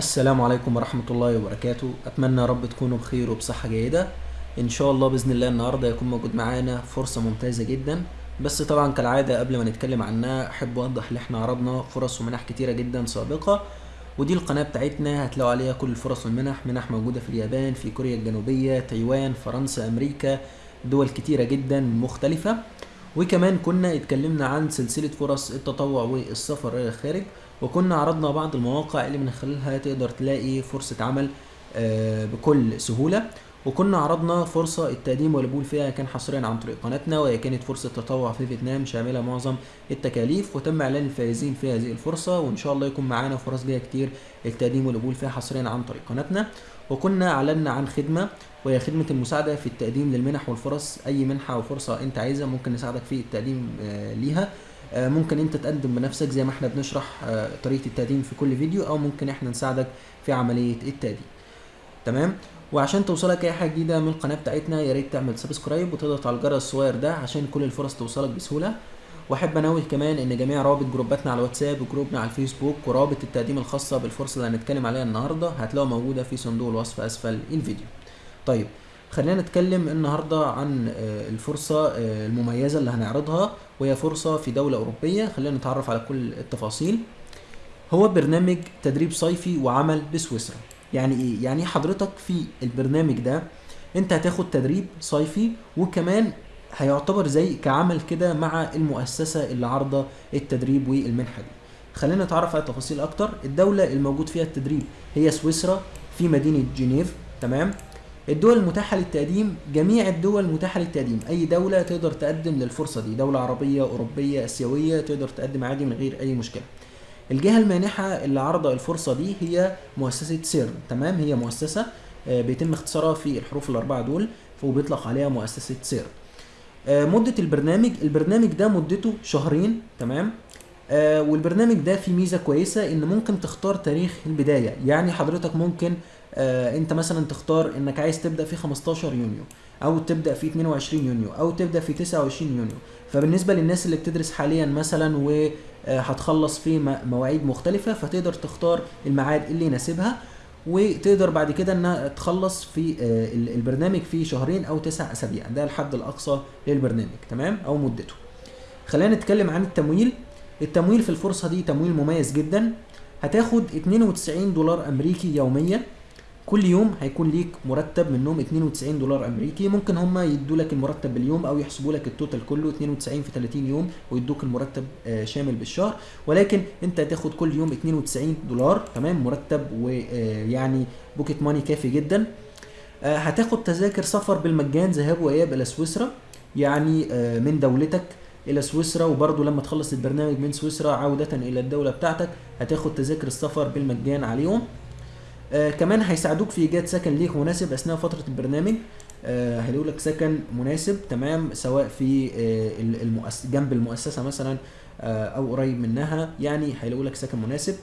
السلام عليكم ورحمة الله وبركاته. أتمنى يا رب تكونوا بخير وبصحة جيدة. إن شاء الله بإذن الله النهاردة يكون موجود معانا فرصة ممتازة جدا. بس طبعا كالعادة قبل ما نتكلم عنها أحب أوضح إن إحنا عرضنا فرص ومنح كتيرة جدا سابقة. ودي القناة بتاعتنا هتلاقوا عليها كل الفرص والمنح. منح موجودة في اليابان في كوريا الجنوبية تايوان فرنسا أمريكا دول كتيرة جدا مختلفة. وكمان كنا اتكلمنا عن سلسلة فرص التطوع والسفر إلى الخارج. وكنا عرضنا بعض المواقع اللي من خلالها تقدر تلاقي فرصة عمل آه، بكل سهولة. وكنا عرضنا فرصة التقديم والقبول فيها كان حصريا عن طريق قناتنا وهي كانت فرصة تطوع في فيتنام شاملة معظم التكاليف. وتم إعلان الفائزين في هذه الفرصة وإن شاء الله يكون معانا فرص جاية كتير التقديم والقبول فيها حصريا عن طريق قناتنا. وكنا أعلنا عن خدمة وهي خدمة المساعدة في التقديم للمنح والفرص أي منحة أو فرصة أنت عايزها ممكن نساعدك في التقديم آه، ليها. ممكن انت تقدم بنفسك زي ما إحنا بنشرح آه، طريقة التقديم في كل فيديو أو ممكن إحنا نساعدك في عملية التقديم. تمام؟ وعشان توصلك أي حاجة جديدة من القناة بتاعتنا يا ريت تعمل subscribe وتضغط على الجرس الصغير ده عشان كل الفرص توصلك بسهولة. وأحب أنوه كمان إن جميع روابط جروباتنا على الواتساب وجروبنا على الفيسبوك ورابط التقديم الخاصة بالفرصة اللي هنتكلم عليها النهاردة هتلاقوها موجودة في صندوق الوصف أسفل الفيديو. طيب خلينا نتكلم النهارده عن آه، الفرصة آه، المميزة اللي هنعرضها وهي فرصة في دولة أوروبية. خلينا نتعرف على كل التفاصيل. هو برنامج تدريب صيفي وعمل بسويسرا. يعني إيه؟ يعني حضرتك في البرنامج ده أنت هتاخد تدريب صيفي وكمان هيعتبر زي كعمل كده مع المؤسسة اللي عارضة التدريب والمنحة دي. خلينا نتعرف على تفاصيل أكتر. الدولة الموجود فيها التدريب هي سويسرا في مدينة جنيف. تمام؟ الدول المتاحة للتقديم جميع الدول المتاحة للتقديم. أي دولة تقدر تقدم للفرصة دي. دولة عربية أوروبية آسيوية تقدر تقدم عادي من غير أي مشكلة. الجهة المانحة اللي عارضة الفرصة دي هي مؤسسة سيرن. تمام؟ هي مؤسسة آه، بيتم اختصارها في الحروف الأربعة دول وبيطلق عليها مؤسسة سيرن. آه، مدة البرنامج. البرنامج ده مدته شهرين. تمام؟ آه، والبرنامج ده فيه ميزة كويسة إن ممكن تختار تاريخ البداية. يعني حضرتك ممكن آه، أنت مثلا تختار إنك عايز تبدأ في 15 يونيو أو تبدأ في 22 يونيو أو تبدأ في 29 يونيو. فبالنسبة للناس اللي بتدرس حاليا مثلا وهتخلص في م- مواعيد مختلفة فتقدر تختار الميعاد اللي يناسبها وتقدر بعد كده إنها تخلص في آه، ال- البرنامج في شهرين أو تسع أسابيع. ده الحد الأقصى للبرنامج تمام؟ أو مدته. خلينا نتكلم عن التمويل. التمويل في الفرصة دي تمويل مميز جدا. هتاخد 92 دولار أمريكي يوميا. كل يوم هيكون ليك مرتب منهم 92 دولار أمريكي. ممكن هم يدوا لك المرتب باليوم أو يحسبوا لك التوتال كله 92 في 30 يوم ويدوك المرتب آه، شامل بالشهر. ولكن انت هتاخد كل يوم 92 دولار تمام؟ مرتب ويعني pocket money كافي جدا. آه، هتاخد تذاكر سفر بالمجان ذهاب وإياب إلى سويسرا. يعني آه، من دولتك. إلى سويسرا وبرضه لما تخلص البرنامج من سويسرا عودة إلى الدولة بتاعتك هتاخد تذاكر السفر بالمجان عليهم آه كمان هيساعدوك في إيجاد سكن ليك مناسب أثناء فترة البرنامج. آه هيلاقوا لك سكن مناسب تمام سواء في آه ال- المؤس... جنب المؤسسة مثلا آه أو قريب منها يعني هيلاقوا لك سكن مناسب.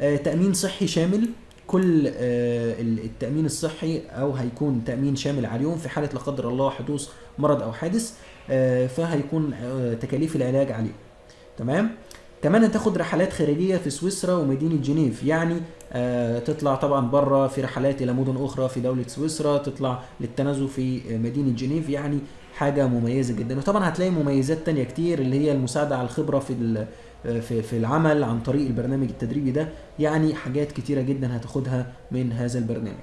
آه تأمين صحي شامل. كل آه ال- التأمين الصحي أو هيكون تأمين شامل عليهم في حالة لا قدر الله حدوث مرض أو حادث آه فهيكون آه تكاليف العلاج عليهم تمام؟ كمان هتاخد رحلات خارجية في سويسرا ومدينة جنيف. يعني تطلع طبعا بره في رحلات إلى مدن أخرى في دولة سويسرا تطلع للتنزه في مدينة جنيف. يعني حاجة مميزة جدا. وطبعا هتلاقي مميزات تانية كتير اللي هي المساعدة على الخبرة في في في العمل عن طريق البرنامج التدريبي ده يعني حاجات كتيرة جدا هتاخدها من هذا البرنامج.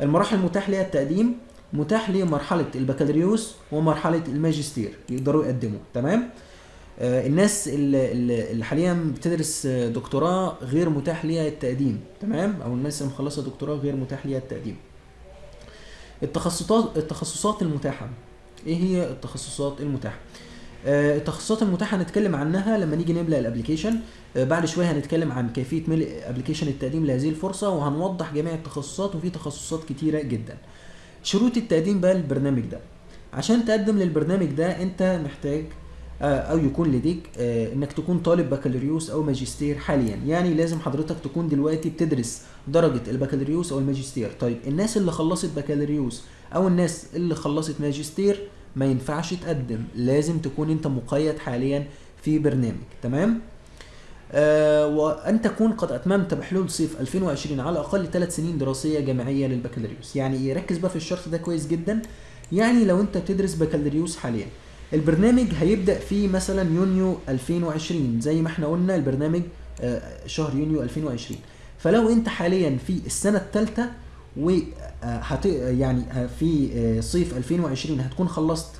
المراحل المتاح ليها التقديم متاح لمرحلة البكالوريوس ومرحلة الماجستير يقدروا يقدموا تمام؟ آه، الناس اللي, حاليا بتدرس دكتوراه غير متاح ليها التقديم تمام؟ أو الناس اللي مخلصه دكتوراه غير متاح ليها التقديم. التخصصات التخصصات المتاحة. إيه هي التخصصات المتاحة؟ التخصصات المتاحة هنتكلم عنها لما نيجي نملأ ال application آه، بعد شوية هنتكلم عن كيفية ملء application التقديم لهذه الفرصة وهنوضح جميع التخصصات وفي تخصصات كتيرة جدا. شروط التقديم بقى للبرنامج ده. عشان تقدم للبرنامج ده أنت محتاج آه، أو يكون لديك آه، إنك تكون طالب بكالوريوس أو ماجستير حاليا. يعني لازم حضرتك تكون دلوقتي بتدرس درجة البكالوريوس أو الماجستير. طيب الناس اللي خلصت بكالوريوس أو الناس اللي خلصت ماجستير ما ينفعش تقدم لازم تكون انت مقيد حاليا في برنامج تمام؟ آه، وأن تكون قد أتممت بحلول صيف 2020 على الأقل ثلاث سنين دراسية جامعية للبكالوريوس. يعني إيه ركز بقى في الشرط ده كويس جدا. يعني لو أنت بتدرس بكالوريوس حاليا البرنامج هيبدأ في مثلا يونيو 2020 زي ما إحنا قلنا البرنامج آه، شهر يونيو 2020 فلو انت حاليا في و آه، هت يعني آه، في آه، صيف 2020 هتكون خلصت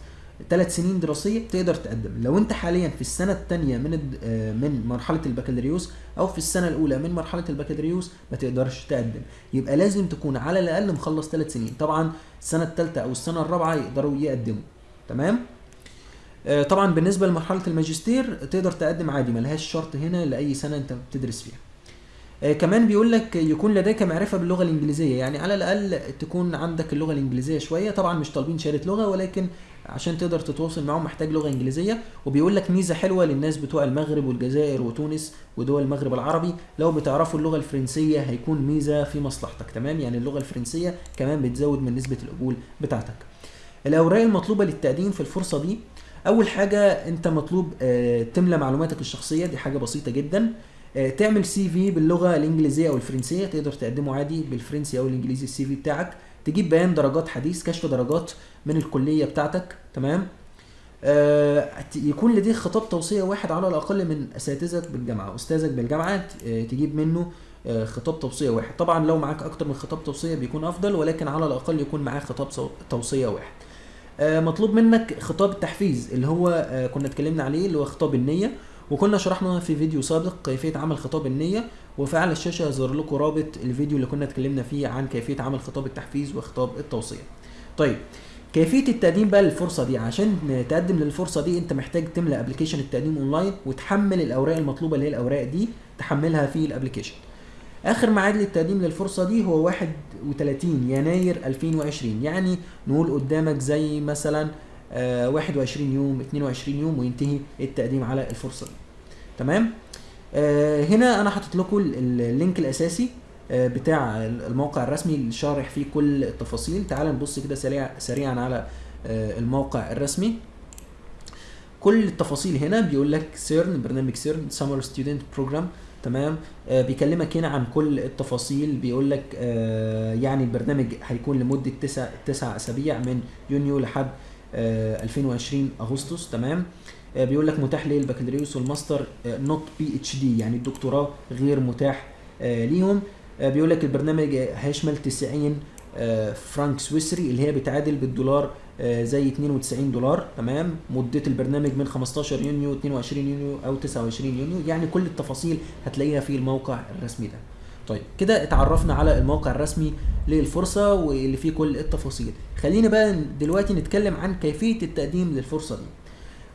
ثلاث سنين دراسية تقدر تقدم. لو انت حاليا في السنة الثانية من آه، من مرحلة البكالوريوس أو في السنة الأولى من مرحلة البكالوريوس ما تقدرش تقدم. يبقى لازم تكون على الأقل مخلص ثلاث سنين. طبعا السنة الثالثه أو السنة الرابعة يقدروا يقدموا. تمام؟ طبعا بالنسبة لمرحلة الماجستير تقدر تقدم عادي ملهاش شرط هنا لأي سنة انت بتدرس فيها. كمان بيقول لك يكون لديك معرفة باللغة الإنجليزية. يعني على الأقل تكون عندك اللغة الإنجليزية شوية. طبعا مش طالبين شهادة لغة ولكن عشان تقدر تتواصل معاهم محتاج لغة إنجليزية. وبيقول لك ميزة حلوة للناس بتوع المغرب والجزائر وتونس ودول المغرب العربي لو بتعرفوا اللغة الفرنسية هيكون ميزة في مصلحتك. تمام؟ يعني اللغة الفرنسية كمان بتزود من نسبة القبول بتاعتك. الأوراق المطلوبة للتقديم في الفرصة دي. أول حاجة أنت مطلوب آه، تملى معلوماتك الشخصية. دي حاجة بسيطة جدا. آه، تعمل CV باللغة الإنجليزية أو الفرنسية تقدر تقدمه عادي بالفرنسي أو الإنجليزي ال CV بتاعك. تجيب بيان درجات حديث كشف درجات من الكلية بتاعتك تمام؟ آه، يكون لديك خطاب توصية واحد على الأقل من أساتذتك بالجامعة أستاذك بالجامعة آه، تجيب منه آه، خطاب توصية واحد. طبعا لو معاك أكتر من خطاب توصية بيكون أفضل ولكن على الأقل يكون معاك خطاب توصية واحد. آه، مطلوب منك خطاب التحفيز اللي هو آه، كنا اتكلمنا عليه اللي هو خطاب النية. وكنا شرحنا في فيديو سابق كيفية عمل خطاب النية وفي أعلى الشاشة يظهر لكم رابط الفيديو اللي كنا اتكلمنا فيه عن كيفية عمل خطاب التحفيز وخطاب التوصية. طيب كيفية التقديم بقى للفرصة دي عشان تقدم للفرصة دي انت محتاج تملى application التقديم اونلاين وتحمل الأوراق المطلوبة اللي هي الأوراق دي تحملها في ال application. آخر ميعاد للتقديم للفرصة دي هو 31 يناير 2020 يعني نقول قدامك زي مثلا 21 يوم 22 يوم وينتهي التقديم على الفرصة دي. تمام؟ آه، هنا أنا حاطط لكم ال- ال- ال link الأساسي آه، بتاع الموقع الرسمي اللي شارح فيه كل التفاصيل. تعال نبص كده سريع سريعا على آه، الموقع الرسمي. كل التفاصيل هنا بيقول لك سيرن برنامج سيرن summer student program تمام؟ آه بيكلمك هنا عن كل التفاصيل. بيقول لك آه يعني البرنامج هيكون لمدة تسع تسع أسابيع من يونيو لحد آه 2020 أغسطس تمام؟ آه بيقول لك متاح للبكالوريوس وال master not PhD يعني الدكتوراه غير متاح آه ليهم. آه بيقول لك البرنامج هيشمل 90 آه فرانك سويسري اللي هي بتعادل بالدولار آه، زي 92 دولار تمام؟ مدة البرنامج من 15 يونيو 22 يونيو أو 29 يونيو يعني كل التفاصيل هتلاقيها في الموقع الرسمي ده. طيب كده اتعرفنا على الموقع الرسمي للفرصة واللي فيه كل التفاصيل. خلينا بقى دلوقتي نتكلم عن كيفية التقديم للفرصة دي.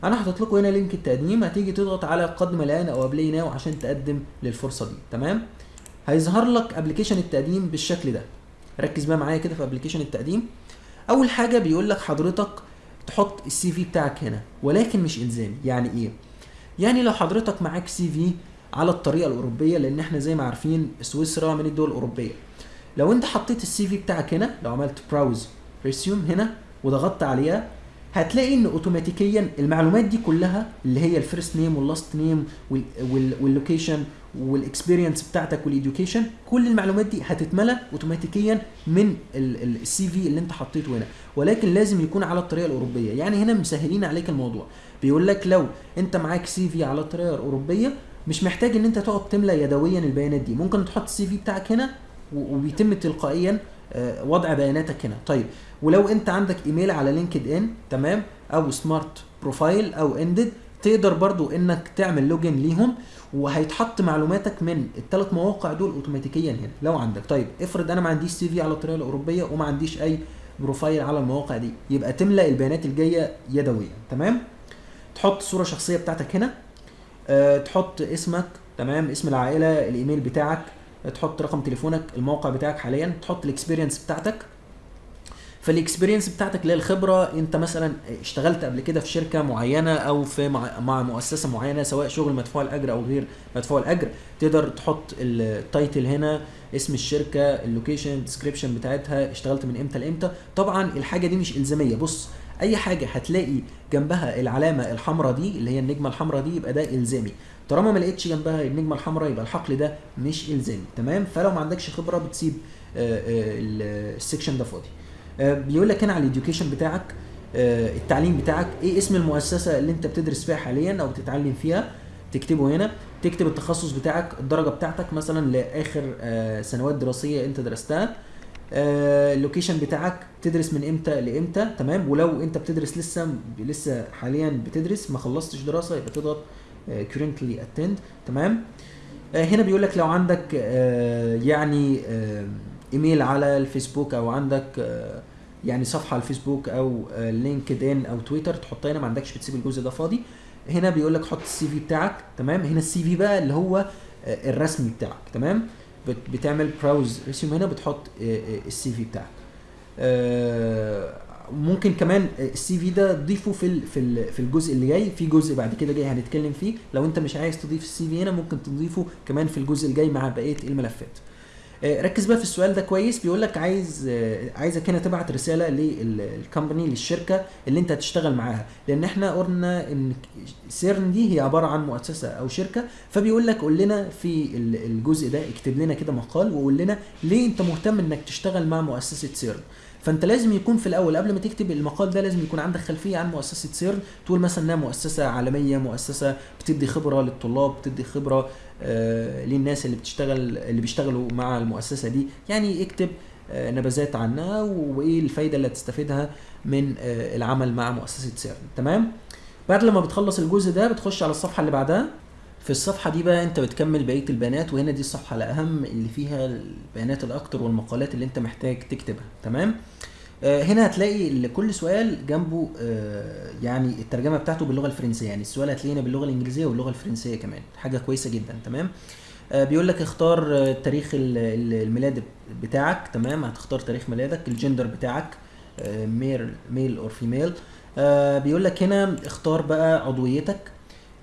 أنا حاطط لكم هنا link التقديم هتيجي تضغط على قدم الآن أو apply now عشان تقدم للفرصة دي. تمام؟ هيظهر لك application التقديم بالشكل ده. ركز بقى معايا كده في application التقديم. أول حاجة بيقول لك حضرتك تحط ال CV بتاعك هنا ولكن مش الزامي يعني إيه؟ يعني لو حضرتك معاك CV على الطريقة الأوروبية لأن إحنا زي ما عارفين سويسرا من الدول الأوروبية. لو أنت حطيت ال CV بتاعك هنا لو عملت browse resume هنا وضغطت عليها هتلاقي إن اوتوماتيكيا المعلومات دي كلها اللي هي الفيرست نيم واللاست نيم واللوكيشن والاكسبيرينس بتاعتك وال education كل المعلومات دي هتتملى اوتوماتيكيا من ال CV اللي أنت حطيته هنا. ولكن لازم يكون على الطريقة الأوروبية. يعني هنا مسهلين عليك الموضوع. بيقول لك لو أنت معاك CV على الطريقة الأوروبية مش محتاج إن أنت تقعد تملى يدويا البيانات دي. ممكن تحط ال CV بتاعك هنا وبيتم تلقائيا آه، وضع بياناتك هنا. طيب ولو أنت عندك إيميل على LinkedIn تمام أو smart profile أو Indeed تقدر برضو إنك تعمل login ليهم وهيتحط معلوماتك من الثلاث مواقع دول اوتوماتيكيا هنا. لو عندك. طيب افرض أنا ما عنديش CV على الطريقة الأوروبية وما عنديش أي profile على المواقع دي. يبقى تملى البيانات الجاية يدويا تمام؟ تحط صوره شخصيه بتاعتك هنا. تحط اسمك تمام اسم العائلة الإيميل بتاعك تحط رقم تليفونك الموقع بتاعك حاليا تحط ال experience بتاعتك. فال experience بتاعتك اللي هي الخبرة أنت مثلا اشتغلت قبل كده في شركة معينة أو في مع, مع مؤسسة معينة سواء شغل مدفوع الأجر أو غير مدفوع الأجر تقدر تحط ال title هنا اسم الشركة ال location description بتاعتها اشتغلت من إمتى لإمتى. طبعا الحاجة دي مش إلزامية. بص أي حاجة هتلاقي جنبها العلامة الحمراء دي اللي هي النجمة الحمراء دي يبقى ده إلزامي. طالما ما لقيتش جنبها النجمة الحمراء يبقى الحقل ده مش إلزامي. تمام؟ فلو ما عندكش خبرة بتسيب آه، آه، ال- ال section ده فاضي. آه، بيقول لك هنا على ال education بتاعك التعليم بتاعك إيه اسم المؤسسة اللي أنت بتدرس فيها حاليا أو بتتعلم فيها؟ تكتبه هنا. تكتب التخصص بتاعك الدرجة بتاعتك مثلا لآخر سنوات دراسية أنت درستها. ال location بتاعك تدرس من إمتى لإمتى تمام؟ ولو أنت بتدرس لسه لسه حاليا بتدرس ما خلصتش دراسة يبقى تضغط آه، currently attend تمام؟ آه، هنا بيقول لك لو عندك آه، يعني آه، إيميل على الفيسبوك أو عندك آه، يعني صفحة على الفيسبوك أو آه، LinkedIn أو تويتر تحطها هنا ما عندكش بتسيب الجزء ده فاضي. هنا بيقول لك حط ال CV بتاعك تمام؟ هنا ال CV بقى اللي هو آه، الرسمي بتاعك تمام؟ بتعمل browse resume هنا بتحط ال CV بتاعك. آه، ممكن كمان ال CV ده تضيفه في في في الجزء اللي جاي. في جزء بعد كده جاي هنتكلم فيه. لو انت مش عايز تضيف ال CV هنا ممكن تضيفه كمان في الجزء الجاي مع بقية الملفات. آه، ركز بقى في السؤال ده كويس. بيقول لك عايز آه، عايزك هنا تبعت رسالة لل company للشركة اللي انت هتشتغل معاها. لأن إحنا قلنا إن سيرن دي هي عبارة عن مؤسسة أو شركة. فبيقول لك قول لنا في ال- الجزء ده اكتب لنا كده مقال وقول لنا ليه انت مهتم إنك تشتغل مع مؤسسة سيرن فانت لازم يكون في الأول قبل ما تكتب المقال ده لازم يكون عندك خلفية عن مؤسسة سيرن تقول مثلا إنها مؤسسة عالمية مؤسسة بتدي خبرة للطلاب بتدي خبرة آه للناس اللي بتشتغل اللي بيشتغلوا مع المؤسسة دي. يعني اكتب آه نبذات عنها وإيه الفايدة اللي هتستفيدها من آه العمل مع مؤسسة سيرن تمام؟ بعد لما بتخلص الجزء ده بتخش على الصفحة اللي بعدها. في الصفحة دي بقى انت بتكمل بقية البيانات وهنا دي الصفحة الأهم اللي فيها البيانات الأكتر والمقالات اللي انت محتاج تكتبها. تمام؟ آه هنا هتلاقي لكل سؤال جنبه آه يعني الترجمة بتاعته باللغة الفرنسية. يعني السؤال هتلاقيه هنا باللغة الإنجليزية واللغة الفرنسية كمان. حاجة كويسة جدا تمام؟ آه بيقول لك اختار آه، تاريخ ال- ال- الميلاد بتاعك تمام؟ هتختار تاريخ ميلادك الجندر بتاعك male male or female بيقول لك هنا اختار بقى عضويتك.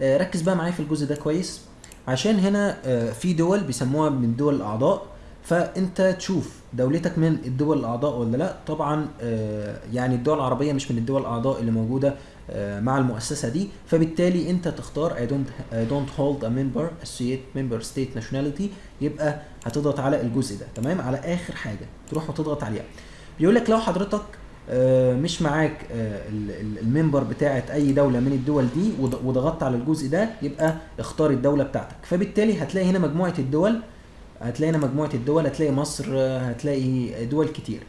آه، ركز بقى معايا في الجزء ده كويس. عشان هنا آه، في دول بيسموها من دول الأعضاء. فأنت تشوف دولتك من الدول الأعضاء ولا لأ. طبعا آه، يعني الدول العربية مش من الدول الأعضاء اللي موجودة آه، مع المؤسسة دي. فبالتالي أنت تختار I don't I don't hold a member associate member state nationality. يبقى هتضغط على الجزء ده. تمام؟ على آخر حاجة تروح وتضغط عليها. بيقول لك لو حضرتك آه، مش معاك ال- ال- الممبر بتاعت أي دولة من الدول دي وض- وضغطت على الجزء ده يبقى اختار الدولة بتاعتك. فبالتالي هتلاقي هنا مجموعة الدول هتلاقي هنا مجموعة الدول هتلاقي مصر آه، هتلاقي دول كتير.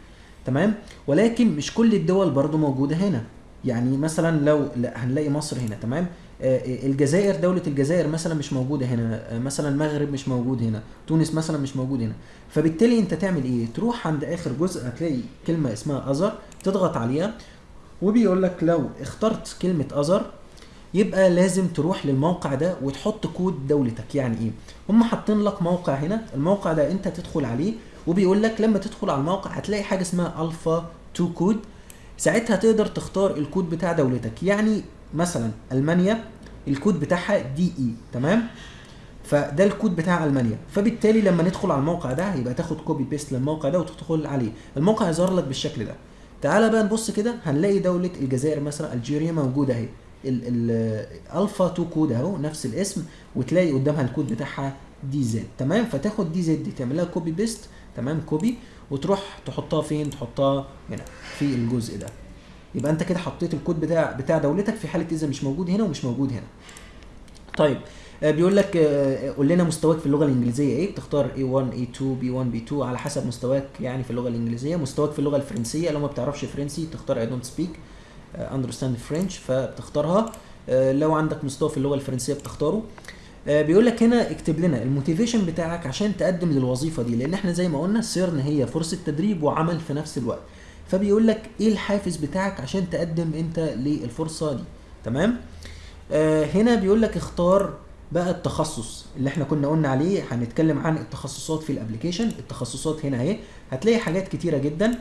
تمام؟ ولكن مش كل الدول برضو موجودة هنا. يعني مثلا لو لا هنلاقي مصر هنا تمام؟ آه، الجزائر دولة الجزائر مثلا مش موجودة هنا. آه، مثلا المغرب مش موجود هنا. تونس مثلا مش موجود هنا. فبالتالي أنت تعمل إيه؟ تروح عند آخر جزء هتلاقي كلمة اسمها other تضغط عليها وبيقول لك لو اخترت كلمة other يبقى لازم تروح للموقع ده وتحط كود دولتك. يعني إيه؟ هم حاطين لك موقع هنا. الموقع ده أنت تدخل عليه وبيقول لك لما تدخل على الموقع هتلاقي حاجة اسمها الفا 2 كود ساعتها تقدر تختار الكود بتاع دولتك. يعني مثلا ألمانيا الكود بتاعها DE تمام؟ فده الكود بتاع ألمانيا. فبالتالي لما ندخل على الموقع ده يبقى تاخد copy paste للموقع ده وتدخل عليه. الموقع يظهر لك بالشكل ده. تعالى بقى نبص كده هنلاقي دولة الجزائر مثلا Algeria موجودة أهي. الالفا 2 كود اهو نفس الاسم وتلاقي قدامها الكود بتاعها DZ تمام؟ فتاخد DZ تعملها copy paste تمام؟ copy وتروح تحطها فين؟ تحطها هنا في الجزء ده. يبقى انت كده حطيت الكود بتاع بتاع دولتك في حالة إذا مش موجود هنا ومش موجود هنا. طيب آه، بيقول لك آه، قول لنا مستواك في اللغة الإنجليزية إيه؟ بتختار A1 A2 B1 B2 على حسب مستواك يعني في اللغة الإنجليزية. مستواك في اللغة الفرنسية لو ما بتعرفش فرنسي تختار I don't speak. آه، understand French فبتختارها. آه، لو عندك مستوى في اللغة الفرنسية بتختاره. آه، بيقول لك هنا اكتب لنا ال motivation بتاعك عشان تقدم للوظيفة دي لأن إحنا زي ما قلنا سيرن هي فرصة تدريب وعمل في نفس الوقت. فبيقول لك إيه الحافز بتاعك عشان تقدم أنت للفرصة دي؟ تمام؟ آه هنا بيقول لك اختار بقى التخصص اللي إحنا كنا قلنا عليه. هنتكلم عن التخصصات في ال application التخصصات هنا أهي. هتلاقي حاجات كتيرة جدا. آه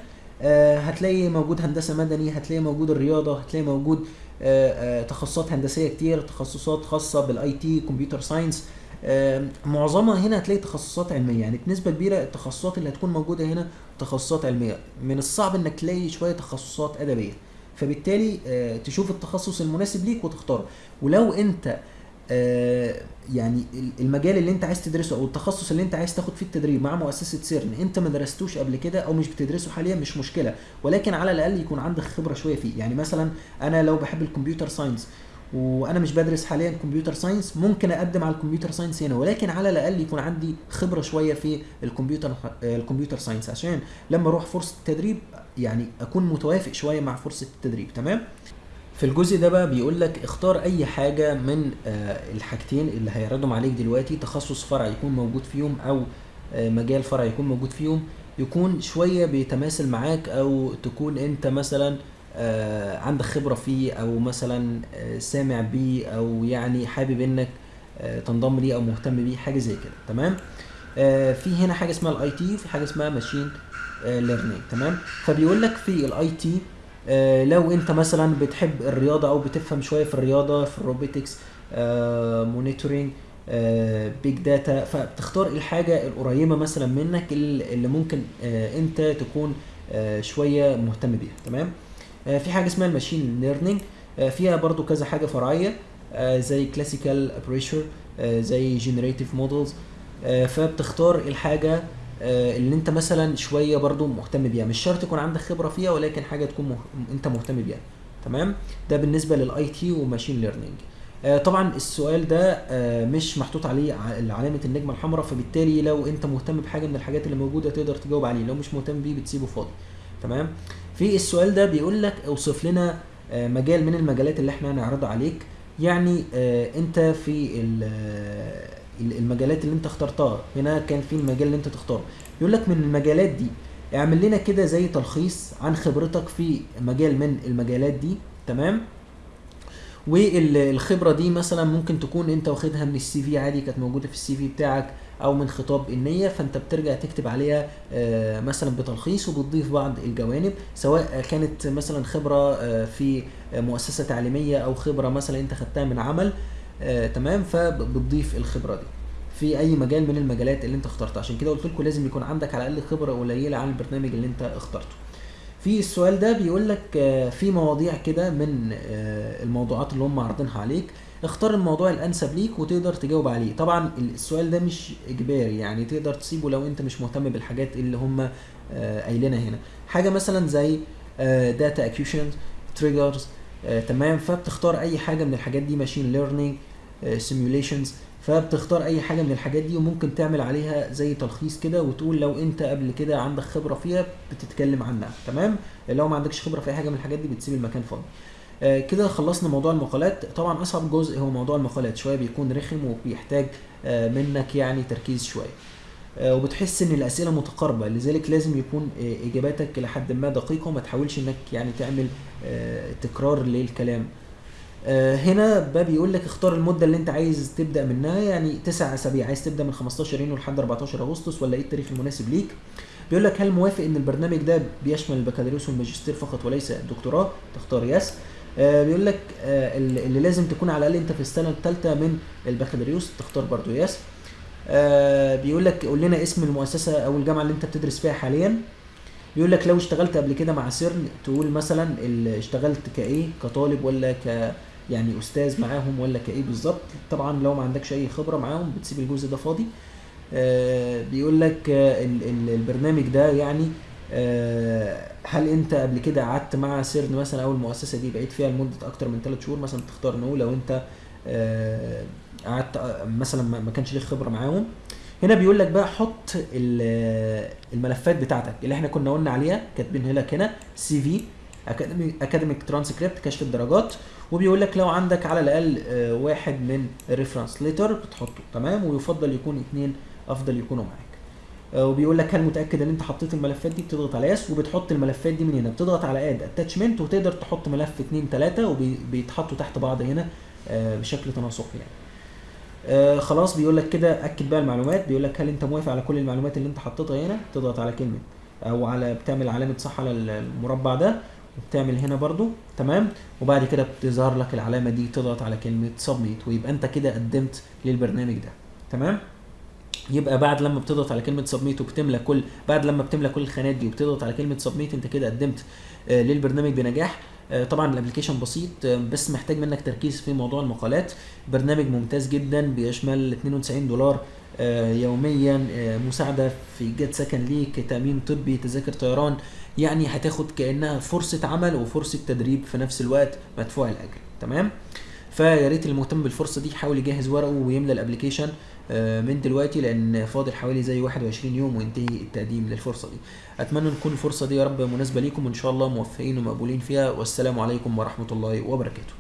هتلاقي موجود هندسة مدني هتلاقي موجود الرياضة هتلاقي موجود آه آه تخصصات هندسية كتير تخصصات خاصة بال IT computer science آه معظمها هنا هتلاقي تخصصات علمية. يعني بنسبة كبيرة التخصصات اللي هتكون موجودة هنا تخصصات علمية. من الصعب إنك تلاقي شوية تخصصات أدبية. فبالتالي آه، تشوف التخصص المناسب ليك وتختاره. ولو أنت آه، يعني ال- المجال اللي انت عايز تدرسه أو التخصص اللي انت عايز تاخد فيه التدريب مع مؤسسة سيرن انت ما درستوش قبل كده أو مش بتدرسه حاليا مش مشكلة. ولكن على الأقل يكون عندك خبرة شوية فيه. يعني مثلا أنا لو بحب ال computer science وأنا مش بدرس حاليا computer science ممكن أقدم على ال computer science هنا. ولكن على الأقل يكون عندي خبرة شوية في الكمبيوتر آه، ال computer science. عشان لما أروح فرصة تدريب يعني أكون متوافق شوية مع فرصة التدريب. تمام؟ في الجزء ده بقى بيقول لك اختار أي حاجة من آه، الحاجتين اللي هيعرضهم عليك دلوقتي تخصص فرع يكون موجود فيهم أو آه، مجال فرع يكون موجود فيهم يكون شوية بيتماثل معاك أو تكون أنت مثلا آه، عندك خبرة فيه أو مثلا سامع بيه أو يعني حابب إنك تنضم ليه أو مهتم بيه حاجة زي كده تمام؟ في هنا حاجة اسمها ال IT وفي حاجة اسمها machine learning تمام؟ فبيقول لك في ال IT لو انت مثلا بتحب الرياضة أو بتفهم شوية في الرياضة في ال robotics monitoring big data فبتختار الحاجة القريبة مثلا منك اللي ممكن آه، انت تكون آه، شوية مهتم بيها تمام؟ آه، في حاجة اسمها ال machine learning فيها برضو كذا حاجة فرعية آه، زي classical approaches زي generative models فبتختار الحاجة آه، اللي انت مثلا شوية برضو مهتم بيها. مش شرط يكون عندك خبرة فيها ولكن حاجة تكون مه... انت مهتم بيها. تمام؟ ده بالنسبة لل IT و machine learning. آه، طبعا السؤال ده آه، مش محطوط عليه علامة النجمة الحمراء فبالتالي لو انت مهتم بحاجة من الحاجات اللي موجودة تقدر تجاوب عليه. لو مش مهتم بيه بتسيبه فاضي. تمام؟ في السؤال ده بيقول لك اوصف لنا آه، مجال من المجالات اللي إحنا هنعرضها عليك. يعني آه، انت في آه، المجالات اللي انت اخترتها. هنا كان في المجال اللي انت تختاره. يقول لك من المجالات دي اعمل لنا كده زي تلخيص عن خبرتك في مجال من المجالات دي تمام؟ والخبرة دي مثلا ممكن تكون انت واخدها من السي في عادي كانت موجودة في السي في بتاعك أو من خطاب النية فانت بترجع تكتب عليها آه، مثلا بتلخيص وبتضيف بعض الجوانب سواء كانت مثلا خبرة آه، في مؤسسة تعليمية أو خبرة مثلا انت خدتها من عمل. آه، تمام؟ فبتضيف الخبرة دي في أي مجال من المجالات اللي أنت اخترتها. عشان كده قلت لكم لازم يكون عندك على الأقل خبرة قليلة عن البرنامج اللي أنت اخترته. في السؤال ده بيقول لك آه، في مواضيع كده من آه، الموضوعات اللي هم عارضينها عليك اختار الموضوع الأنسب ليك وتقدر تجاوب عليه. طبعا السؤال ده مش إجباري يعني تقدر تسيبه لو أنت مش مهتم بالحاجات اللي هم آه، قايلينها هنا. حاجة مثلا زي data acquisition triggers تمام؟ فبتختار أي حاجة من الحاجات دي machine learning سيميوليشنز فبتختار أي حاجة من الحاجات دي وممكن تعمل عليها زي تلخيص كده وتقول لو أنت قبل كده عندك خبرة فيها بتتكلم عنها. تمام؟ لو ما عندكش خبرة في أي حاجة من الحاجات دي بتسيب المكان فاضي. آه، كده خلصنا موضوع المقالات. طبعا أصعب جزء هو موضوع المقالات شوية بيكون رخم وبيحتاج آه، منك يعني تركيز شوية. آه، وبتحس إن الأسئلة متقاربة لذلك لازم يكون إجاباتك إلى حد ما دقيقة وما تحاولش إنك يعني تعمل تكرار للكلام. هنا بقى بيقول لك اختار المدة اللي انت عايز تبدأ منها يعني تسع أسابيع. عايز تبدأ من 15 يونيو لحد 14 أغسطس ولا إيه التاريخ المناسب ليك؟ بيقول لك هل موافق إن البرنامج ده بيشمل البكالوريوس والماجستير فقط وليس الدكتوراه تختار yes آه، بيقول لك آه، اللي لازم تكون على الأقل أنت في السنة الثالثه من البكالوريوس تختار برضو yes آه، بيقول لك قول لنا اسم المؤسسة أو الجامعة اللي أنت بتدرس فيها حاليا. بيقول لك لو اشتغلت قبل كده مع سيرن تقول مثلا اشتغلت كإيه؟ كطالب ولا ك يعني أستاذ معاهم ولا كإيه بالظبط. طبعا لو ما عندكش أي خبرة معاهم بتسيب الجزء ده فاضي. آه، بيقول لك آه، ال- ال- البرنامج ده يعني آه، هل أنت قبل كده قعدت مع سيرن مثلا أو المؤسسة دي بقيت فيها لمدة أكتر من 3 شهور مثلا تختار no لو أنت قعدت مثلا ما كانش ليك خبرة معاهم؟ هنا بيقول لك بقى حط ال- الملفات بتاعتك اللي إحنا كنا قلنا عليها كاتبينها لك هنا سي في. أكاديميك ترانسكريبت كشف الدرجات وبيقول لك لو عندك على الأقل آه، واحد من ال reference letter بتحطه تمام؟ ويفضل يكون اثنين أفضل يكونوا معاك. آه، وبيقول لك هل متأكد إن أنت حطيت الملفات دي؟ بتضغط على yes وبتحط الملفات دي من هنا. بتضغط على add attachment وتقدر تحط ملف اتنين تلاتة وبيتحطوا تحت بعض هنا آه، بشكل تناسقي يعني. آه خلاص بيقول لك كده أكد بقى المعلومات. بيقول لك هل أنت موافق على كل المعلومات اللي أنت حطيتها هنا؟ تضغط على كلمة أو على بتعمل علامة صح على المربع ده. وبتعمل هنا برضو تمام؟ وبعد كده بتظهر لك العلامة دي تضغط على كلمة سبميت ويبقى انت كده قدمت للبرنامج ده تمام؟ يبقى بعد لما بتضغط على كلمة سبميت وبتملى كل بعد لما بتملى كل الخانات دي وبتضغط على كلمة سبميت انت كده قدمت آه، للبرنامج بنجاح. آه، طبعا ال application بسيط آه، بس محتاج منك تركيز في موضوع المقالات. برنامج ممتاز جدا بيشمل 92 دولار. يوميا آه، مساعدة في إيجاد سكن ليك تأمين طبي تذاكر طيران يعني هتاخد كأنها فرصة عمل وفرصة تدريب في نفس الوقت مدفوع الأجر. تمام؟ فيا ريت اللي مهتم بالفرصة دي يحاول يجهز ورقه ويملى ال application آه، من دلوقتي لأن فاضل حوالي زي 21 يوم وينتهي التقديم للفرصة دي. أتمنى تكون الفرصة دي يا رب مناسبة ليكم وإن شاء الله موفقين ومقبولين فيها. والسلام عليكم ورحمة الله وبركاته.